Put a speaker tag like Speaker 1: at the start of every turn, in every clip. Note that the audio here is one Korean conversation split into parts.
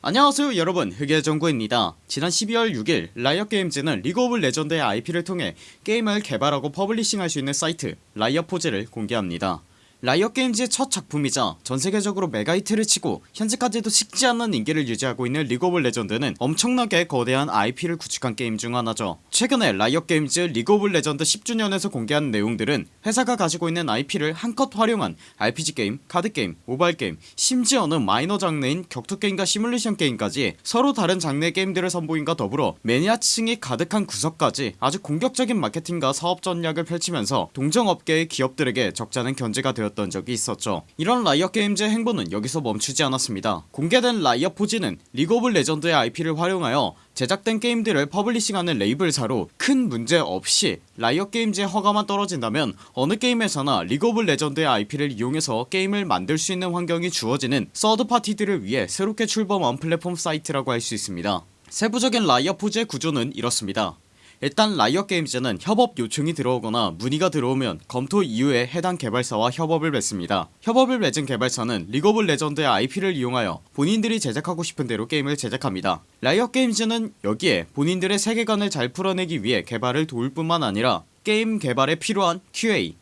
Speaker 1: 안녕하세요 여러분. 흑예정구입니다. 지난 12월 6일 라이엇게임즈는 리그 오브 레전드의 IP를 통해 게임을 개발하고 publishing할 수 있는 사이트 라이엇포지를 공개합니다 라이엇게임즈의 첫 작품이자 전세계적으로 메가히트를 치고 현재까지도 식지 않는 인기를 유지하고 있는 리그 오브 레전드는 엄청나게 거대한 IP를 구축한 게임 중 하나죠. 최근에 라이엇게임즈 리그 오브 레전드 10주년에서 공개한 내용들은 회사가 가지고 있는 IP를 한껏 활용한 RPG게임, 카드게임, 모바일게임 심지어는 마이너 장르인 격투게임과 시뮬레이션 게임까지 서로 다른 장르의 게임들을 선보임과 더불어 매니아층이 가득한 구석까지 아주 공격적인 마케팅과 사업 전략을 펼치면서 동종업계의 기업들에게 적잖은 견제가 되었 던 적이 있었죠. 이런 라이엇게임즈의 행보는 여기서 멈추지 않았습니다. 공개된 라이엇포지는 리그 오브 레전드의 IP를 활용하여 제작된 게임들을 publishing하는 레이블사로 큰 문제 없이 라이엇게임즈의 허가만 떨어진다면 어느 게임에서나 리그 오브 레전드의 IP를 이용해서 게임을 만들 수 있는 환경이 주어지는 서드파티들을 위해 새롭게 출범한 플랫폼 사이트라고 할 수 있습니다. 세부적인 라이엇포지의 구조는 이렇습니다 일단 라이엇게임즈는 협업 요청이 들어오거나 문의가 들어오면 검토 이후에 해당 개발사와 협업을 맺습니다. 협업을 맺은 개발사는 리그 오브 레전드의 IP를 이용하여 본인들이 제작하고 싶은 대로 게임을 제작합니다. 라이엇게임즈는 여기에 본인들의 세계관을 잘 풀어내기 위해 개발을 도울 뿐만 아니라 게임 개발에 필요한 QA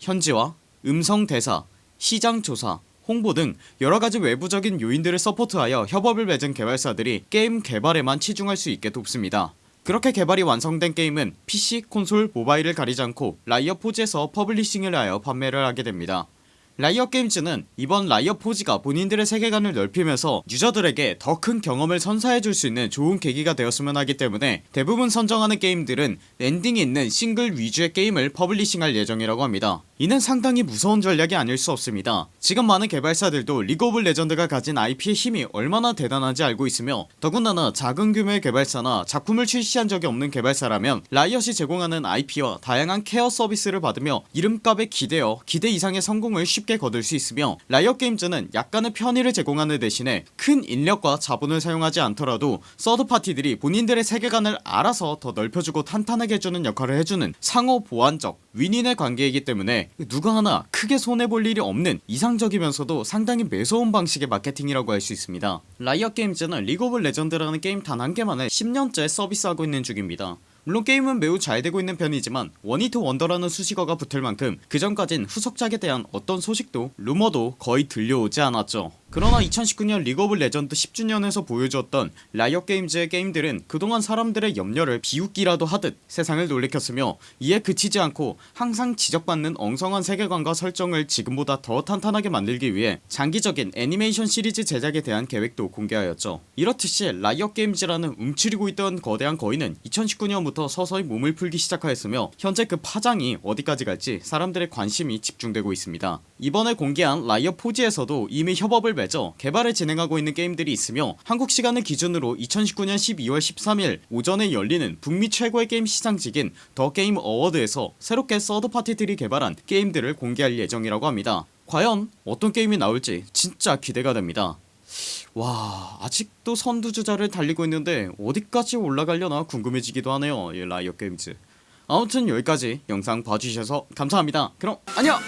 Speaker 1: 현지화 음성 대사 시장 조사 홍보 등 여러가지 외부적인 요인들을 support하여 협업을 맺은 개발사들이 게임 개발에만 치중할 수 있게 돕습니다 그렇게 개발이 완성된 게임은 PC, 콘솔, 모바일을 가리지 않고 라이엇포지에서 publishing을 하여 판매를 하게 됩니다 라이엇게임즈는 이번 라이엇포지가 본인들의 세계관을 넓히면서 유저들에게 더 큰 경험을 선사해줄 수 있는 좋은 계기가 되었으면 하기 때문에 대부분 선정하는 게임들은 엔딩이 있는 싱글 위주의 게임을 publishing할 예정이라고 합니다. 이는 상당히 무서운 전략이 아닐 수 없습니다. 지금 많은 개발사들도 리그 오브 레전드가 가진 IP의 힘이 얼마나 대단한지 알고 있으며 더군다나 작은 규모의 개발사나 작품을 출시한 적이 없는 개발사라면 라이엇이 제공하는 IP와 다양한 케어 서비스를 받으며 이름값에 기대어 기대 이상의 성공을 쉽게 거둘 수 있으며 라이엇게임즈는 약간의 편의를 제공하는 대신에 큰 인력과 자본을 사용하지 않더라도 서드파티들이 본인들의 세계관을 알아서 더 넓혀주고 탄탄하게 해주는 역할을 해주는 상호 보완적 윈윈의 관계이기 때문에 누가 하나 크게 손해볼 일이 없는 이상적이면서도 상당히 매서운 방식의 마케팅이라고 할 수 있습니다. 라이엇게임즈는 리그 오브 레전드라는 게임 단 한 개만을 10년째 서비스하고 있는 중입니다 물론 게임은 매우 잘 되고 있는 편이지만 one hit wonder라는 수식어가 붙을 만큼 그전까진 후속작에 대한 어떤 소식도 루머도 거의 들려오지 않았죠. 그러나 2019년 리그 오브 레전드 10주년에서 보여주었던 라이엇 게임즈의 게임들은 그동안 사람들의 염려를 비웃기라도 하듯 세상을 놀래켰으며 이에 그치지 않고 항상 지적받는 엉성한 세계관과 설정을 지금보다 더 탄탄하게 만들기 위해 장기적인 애니메이션 시리즈 제작에 대한 계획도 공개하였죠. 이렇듯이 라이엇 게임즈라는 움츠리고 있던 거대한 거인은 2019년부터 서서히 몸을 풀기 시작하였으며 현재 그 파장이 어디까지 갈지 사람들의 관심이 집중되고 있습니다. 이번에 공개한 라이엇 포지에서도 이미 협업을 맺어 개발을 진행하고 있는 게임들이 있으며 한국 시간을 기준으로 2019년 12월 13일 오전에 열리는 북미 최고의 게임 시상식인 더 게임 어워드에서 새롭게 서드파티들이 개발한 게임들을 공개할 예정이라고 합니다. 과연 어떤 게임이 나올지 진짜 기대가 됩니다 와 아직도 선두주자를 달리고 있는데 어디까지 올라가려나 궁금해지기도 하네요 이 라이엇게임즈. 아무튼 여기까지 영상 봐주셔서 감사합니다. 그럼 안녕